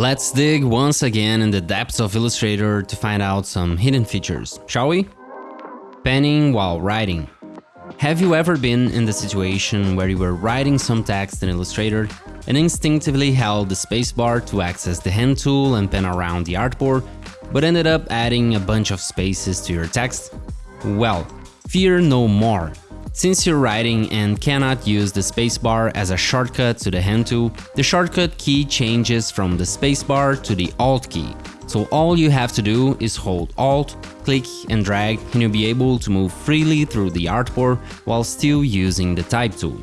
Let's dig once again in the depths of Illustrator to find out some hidden features, shall we? Penning while writing. Have you ever been in the situation where you were writing some text in Illustrator and instinctively held the spacebar to access the hand tool and pen around the artboard, but ended up adding a bunch of spaces to your text? Well, fear no more. Since you're writing and cannot use the spacebar as a shortcut to the hand tool, the shortcut key changes from the spacebar to the Alt key. So all you have to do is hold Alt, click and drag and you'll be able to move freely through the artboard while still using the type tool.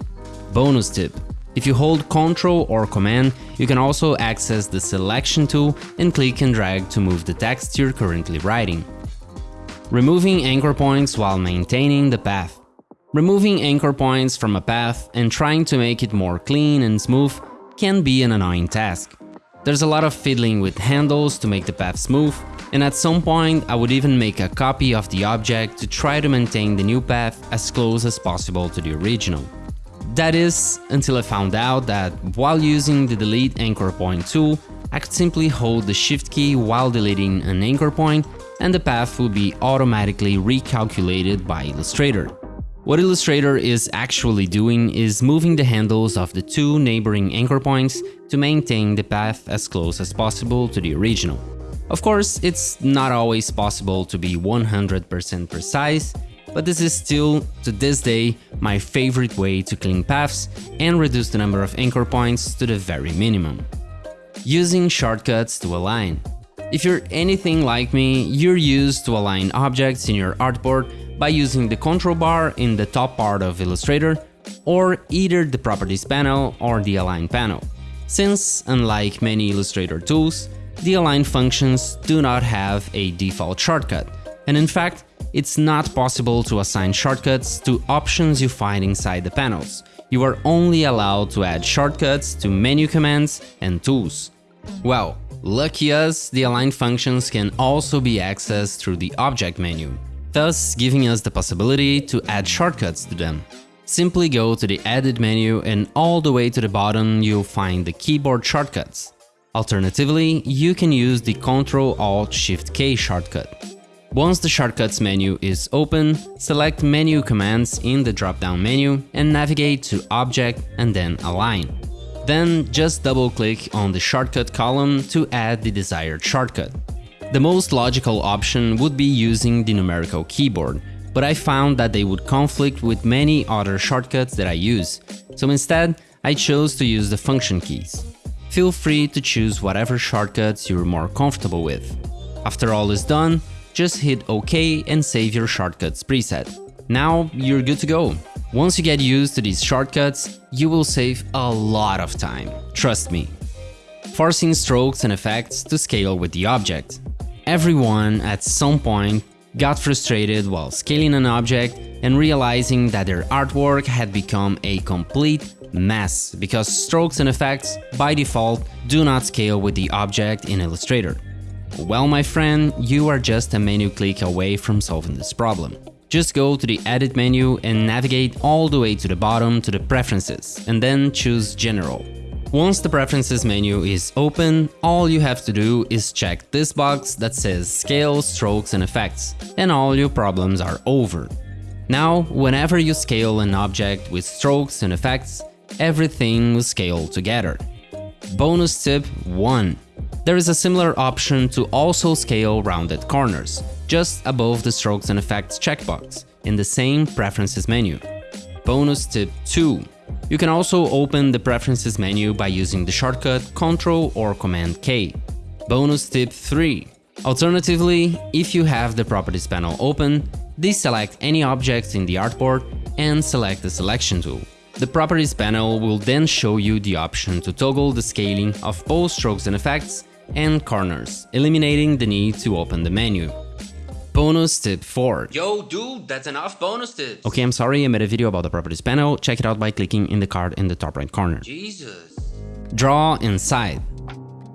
Bonus tip. If you hold Ctrl or Command, you can also access the selection tool and click and drag to move the text you're currently writing. Removing anchor points while maintaining the path. Removing anchor points from a path and trying to make it more clean and smooth can be an annoying task. There's a lot of fiddling with handles to make the path smooth, and at some point I would even make a copy of the object to try to maintain the new path as close as possible to the original. That is, until I found out that while using the delete anchor point tool, I could simply hold the shift key while deleting an anchor point and the path would be automatically recalculated by Illustrator. What Illustrator is actually doing is moving the handles of the two neighboring anchor points to maintain the path as close as possible to the original. Of course, it's not always possible to be 100% precise, but this is still, to this day, my favorite way to clean paths and reduce the number of anchor points to the very minimum. Using shortcuts to align. If you're anything like me, you're used to align objects in your artboard by using the control bar in the top part of Illustrator or either the Properties panel or the Align panel. Since, unlike many Illustrator tools, the Align functions do not have a default shortcut, and in fact, it's not possible to assign shortcuts to options you find inside the panels. You are only allowed to add shortcuts to menu commands and tools. Well, lucky us, the Align functions can also be accessed through the Object menu thus giving us the possibility to add shortcuts to them. Simply go to the Edit menu and all the way to the bottom you'll find the keyboard shortcuts. Alternatively, you can use the Ctrl-Alt-Shift-K shortcut. Once the Shortcuts menu is open, select Menu Commands in the drop-down menu and navigate to Object and then Align. Then just double-click on the shortcut column to add the desired shortcut. The most logical option would be using the numerical keyboard, but I found that they would conflict with many other shortcuts that I use, so instead I chose to use the function keys. Feel free to choose whatever shortcuts you're more comfortable with. After all is done, just hit OK and save your shortcuts preset. Now you're good to go. Once you get used to these shortcuts, you will save a lot of time, trust me. Forcing strokes and effects to scale with the object. Everyone, at some point, got frustrated while scaling an object and realizing that their artwork had become a complete mess because strokes and effects, by default, do not scale with the object in Illustrator. Well, my friend, you are just a menu click away from solving this problem. Just go to the Edit menu and navigate all the way to the bottom to the Preferences, and then choose General. Once the Preferences menu is open, all you have to do is check this box that says Scale, Strokes and Effects, and all your problems are over. Now, whenever you scale an object with strokes and effects, everything will scale together. Bonus tip 1. There is a similar option to also scale rounded corners, just above the strokes and effects checkbox, in the same Preferences menu. Bonus tip 2. You can also open the Preferences menu by using the shortcut Ctrl or Command K. Bonus tip 3. Alternatively, if you have the Properties panel open, deselect any objects in the artboard and select the Selection tool. The Properties panel will then show you the option to toggle the scaling of both strokes and effects and corners, eliminating the need to open the menu. Bonus tip 4. Yo, dude, that's enough bonus tips. Okay, I'm sorry, I made a video about the properties panel. Check it out by clicking in the card in the top right corner. Jesus. Draw inside.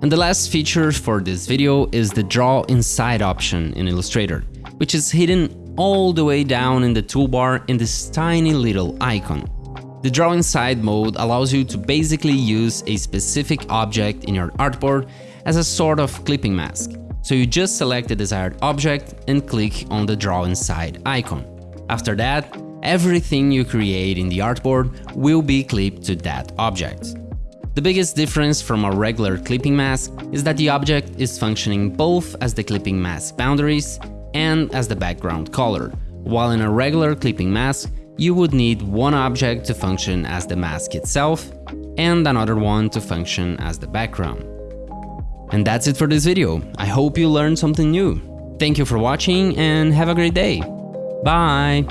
And the last feature for this video is the Draw Inside option in Illustrator, which is hidden all the way down in the toolbar in this tiny little icon. The Draw Inside mode allows you to basically use a specific object in your artboard as a sort of clipping mask. So you just select the desired object and click on the Draw Inside icon. After that, everything you create in the artboard will be clipped to that object. The biggest difference from a regular clipping mask is that the object is functioning both as the clipping mask boundaries and as the background color, while in a regular clipping mask, you would need one object to function as the mask itself and another one to function as the background. And that's it for this video. I hope you learned something new. Thank you for watching and have a great day. Bye!